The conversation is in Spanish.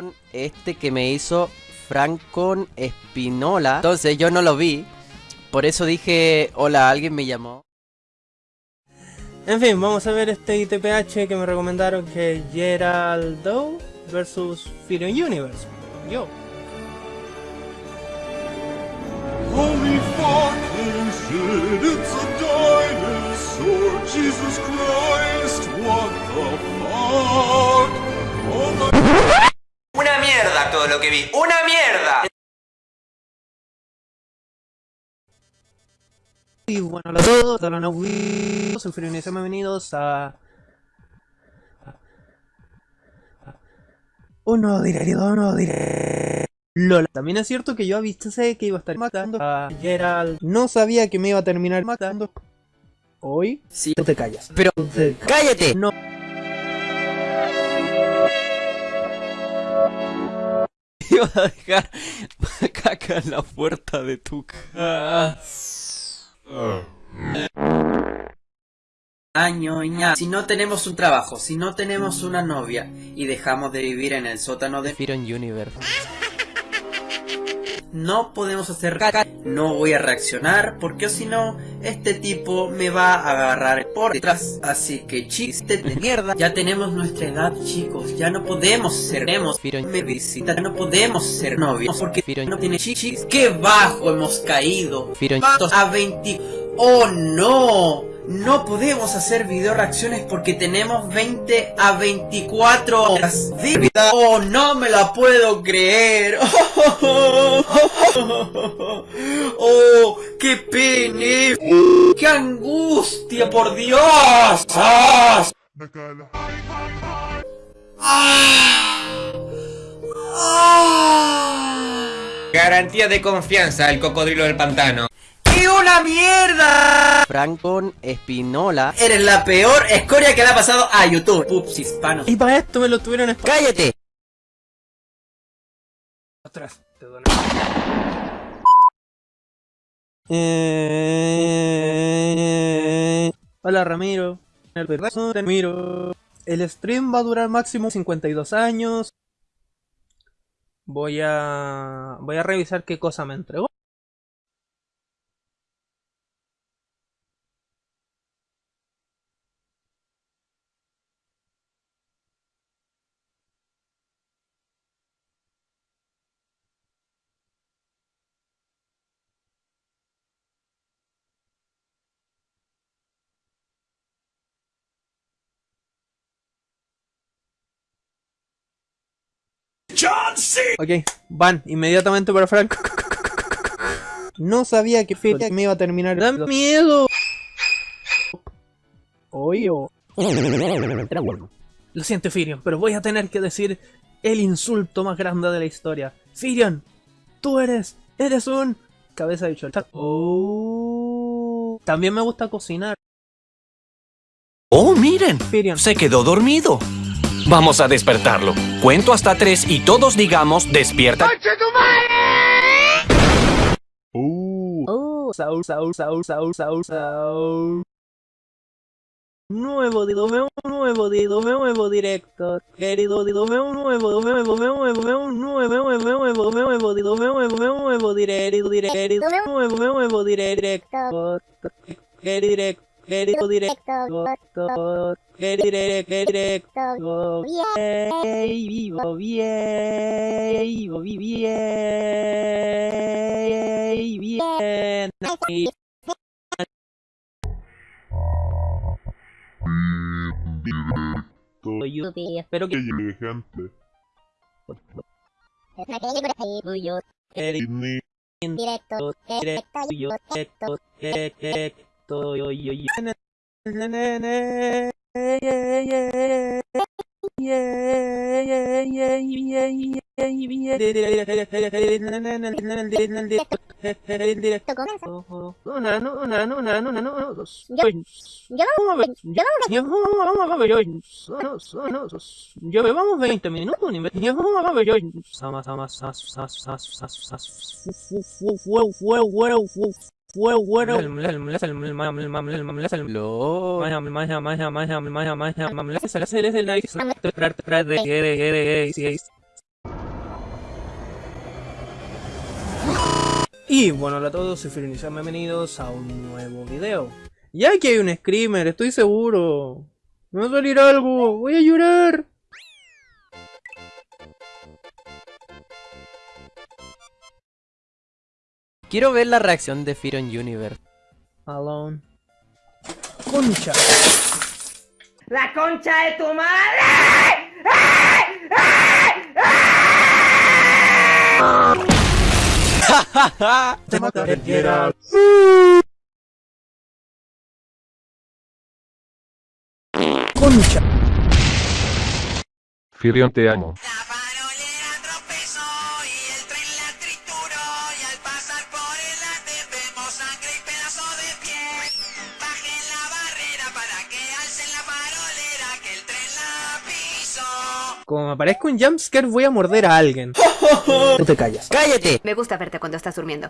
con este que me hizo Francon Espinola. Entonces yo no lo vi. Por eso dije, hola, alguien me llamó. En fin, vamos a ver este ITPH que me recomendaron que es Geraldo versus Firion Universe. Yo. Holy fucking que vi. ¡Una mierda! Y bueno, hola a todos, hola a soy bienvenidos a... Un nuevo directo, un nuevo directo. Lola. También es cierto que yo avisé que iba a estar matando a Gerald. No sabía que me iba a terminar matando. Hoy, Sí, tú te callas. pero te- cállate. No. Iba a dejar caca en la puerta de tu casa. Año, ña. Si no tenemos un trabajo, si no tenemos una novia y dejamos de vivir en el sótano de Firon Universe, no podemos hacer caca, no voy a reaccionar porque si no, este tipo me va a agarrar por detrás. Así que chiste de mierda, ya tenemos nuestra edad chicos, ya no podemos ser nemos. me visita, no podemos ser novios porque no tiene chichis. ¡Qué bajo hemos caído! Patos a 20... ¡Oh no! No podemos hacer video reacciones porque tenemos 20 a 24 horas de vida. ¡Oh, no me la puedo creer! ¡Oh, qué pene! ¡Qué angustia, por Dios! ¡Ah! Garantía de confianza, el cocodrilo del pantano. ¡Qué una mierda! Francon Espinola. Eres la peor escoria que le ha pasado a YouTube. Pups hispanos. Y para esto me lo tuvieron ¡Cállate! atrás. Te doy una- Eh... Hola Ramiro. El perro Ramiro. El stream va a durar máximo 52 años. Voy a voy a revisar qué cosa me entregó. John C. Ok, van inmediatamente para Franco. No sabía que fecha me iba a terminar. ¡Da miedo! Oye, Lo siento, Firion, pero voy a tener que decir el insulto más grande de la historia. Firion, tú eres, eres un cabeza de chorta. Oh. También me gusta cocinar. Oh, miren, Firion, se quedó dormido. Vamos a despertarlo. Cuento hasta tres y todos digamos despierta. Oh, Saul, Saul, Saul, Saul, Saul, Saul. Nuevo dido, veo un nuevo dido, veo un nuevo director. Querido dido, veo un nuevo, veo nuevo, veo nuevo, veo un nuevo, veo nuevo, veo nuevo, veo nuevo dido, veo nuevo, veo nuevo directo, directo, nuevo, veo nuevo director. Querido direct, querido director. Querido direct, director. Bien, vivo, bien, vivo, bien, bien. Espero que gente. querido Directo, directo, yo, directo, directo, estoy hoy, hoy, Llevamos 20 minutos, llevamos fue bueno. Y bueno, hola a todos, soy Firin sean bienvenidos a un nuevo video. Ya que hay un screamer, estoy seguro. Me va a salir algo, voy a llorar. Quiero ver la reacción de Firon Universe. Alone. Concha. ¡La concha de tu madre! Te mataré, Geralt. Concha. Firion te amo. Como me aparezca un jumpscare voy a morder a alguien. Tú te callas. ¡Cállate! Me gusta verte cuando estás durmiendo.